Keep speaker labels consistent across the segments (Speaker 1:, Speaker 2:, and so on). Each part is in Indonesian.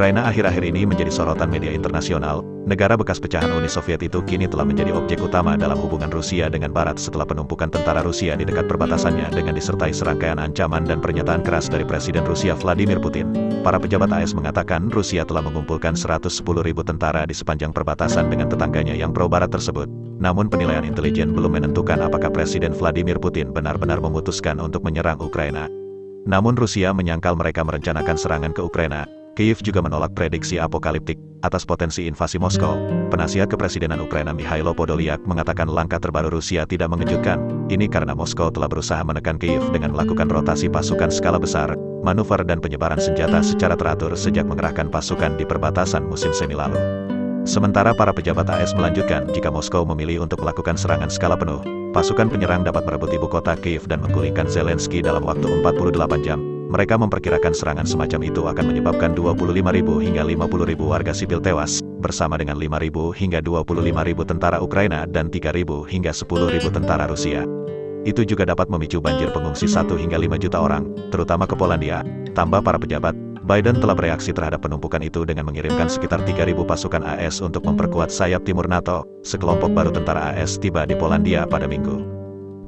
Speaker 1: Ukraina akhir-akhir ini menjadi sorotan media internasional, negara bekas pecahan Uni Soviet itu kini telah menjadi objek utama dalam hubungan Rusia dengan Barat setelah penumpukan tentara Rusia di dekat perbatasannya dengan disertai serangkaian ancaman dan pernyataan keras dari Presiden Rusia Vladimir Putin. Para pejabat AS mengatakan Rusia telah mengumpulkan 110 ribu tentara di sepanjang perbatasan dengan tetangganya yang pro-Barat tersebut. Namun penilaian intelijen belum menentukan apakah Presiden Vladimir Putin benar-benar memutuskan untuk menyerang Ukraina. Namun Rusia menyangkal mereka merencanakan serangan ke Ukraina, Kiev juga menolak prediksi apokaliptik atas potensi invasi Moskow. Penasihat kepresidenan Ukraina Mikhailo Podolyak mengatakan langkah terbaru Rusia tidak mengejutkan. Ini karena Moskow telah berusaha menekan Kiev dengan melakukan rotasi pasukan skala besar, manuver dan penyebaran senjata secara teratur sejak mengerahkan pasukan di perbatasan musim semi lalu. Sementara para pejabat AS melanjutkan, jika Moskow memilih untuk melakukan serangan skala penuh, pasukan penyerang dapat merebut ibu kota Kiev dan menggulingkan Zelensky dalam waktu 48 jam. Mereka memperkirakan serangan semacam itu akan menyebabkan 25.000 hingga 50.000 warga sipil tewas, bersama dengan 5.000 hingga 25.000 tentara Ukraina dan 3.000 hingga 10.000 tentara Rusia. Itu juga dapat memicu banjir pengungsi 1 hingga 5 juta orang, terutama ke Polandia. Tambah para pejabat, Biden telah bereaksi terhadap penumpukan itu dengan mengirimkan sekitar 3.000 pasukan AS untuk memperkuat sayap timur NATO. Sekelompok baru tentara AS tiba di Polandia pada minggu.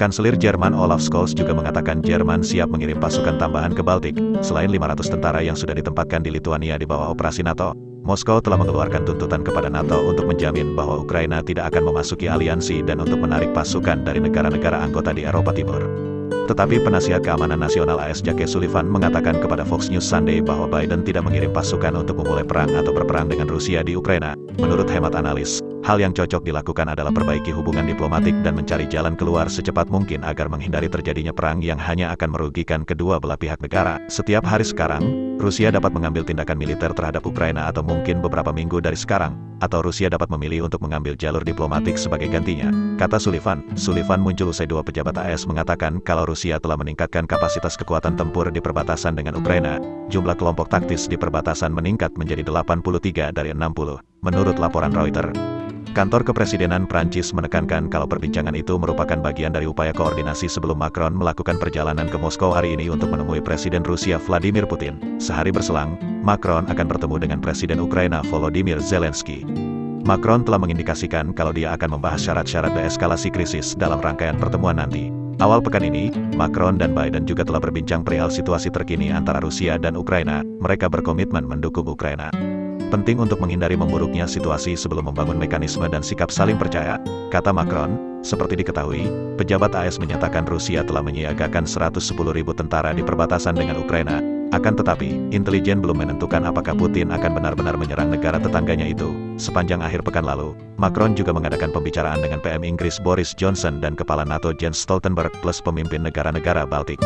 Speaker 1: Kanselir Jerman Olaf Scholz juga mengatakan Jerman siap mengirim pasukan tambahan ke Baltik. Selain 500 tentara yang sudah ditempatkan di Lithuania di bawah operasi NATO, Moskow telah mengeluarkan tuntutan kepada NATO untuk menjamin bahwa Ukraina tidak akan memasuki aliansi dan untuk menarik pasukan dari negara-negara anggota di Eropa Timur. Tetapi penasihat keamanan nasional AS Jake Sullivan mengatakan kepada Fox News Sunday bahwa Biden tidak mengirim pasukan untuk memulai perang atau berperang dengan Rusia di Ukraina. Menurut hemat analis, Hal yang cocok dilakukan adalah perbaiki hubungan diplomatik dan mencari jalan keluar secepat mungkin agar menghindari terjadinya perang yang hanya akan merugikan kedua belah pihak negara. Setiap hari sekarang, Rusia dapat mengambil tindakan militer terhadap Ukraina atau mungkin beberapa minggu dari sekarang, atau Rusia dapat memilih untuk mengambil jalur diplomatik sebagai gantinya. Kata Sullivan, Sullivan muncul usai dua pejabat AS mengatakan kalau Rusia telah meningkatkan kapasitas kekuatan tempur di perbatasan dengan Ukraina, jumlah kelompok taktis di perbatasan meningkat menjadi 83 dari 60, menurut laporan Reuters. Kantor Kepresidenan Prancis menekankan kalau perbincangan itu merupakan bagian dari upaya koordinasi sebelum Macron melakukan perjalanan ke Moskow hari ini untuk menemui Presiden Rusia Vladimir Putin. Sehari berselang, Macron akan bertemu dengan Presiden Ukraina Volodymyr Zelensky. Macron telah mengindikasikan kalau dia akan membahas syarat-syarat deeskalasi krisis dalam rangkaian pertemuan nanti. Awal pekan ini, Macron dan Biden juga telah berbincang perihal situasi terkini antara Rusia dan Ukraina. Mereka berkomitmen mendukung Ukraina. Penting untuk menghindari memburuknya situasi sebelum membangun mekanisme dan sikap saling percaya, kata Macron. Seperti diketahui, pejabat AS menyatakan Rusia telah menyiagakan 110 ribu tentara di perbatasan dengan Ukraina. Akan tetapi, intelijen belum menentukan apakah Putin akan benar-benar menyerang negara tetangganya itu. Sepanjang akhir pekan lalu, Macron juga mengadakan pembicaraan dengan PM Inggris Boris Johnson dan Kepala NATO Jens Stoltenberg plus pemimpin negara-negara Baltik.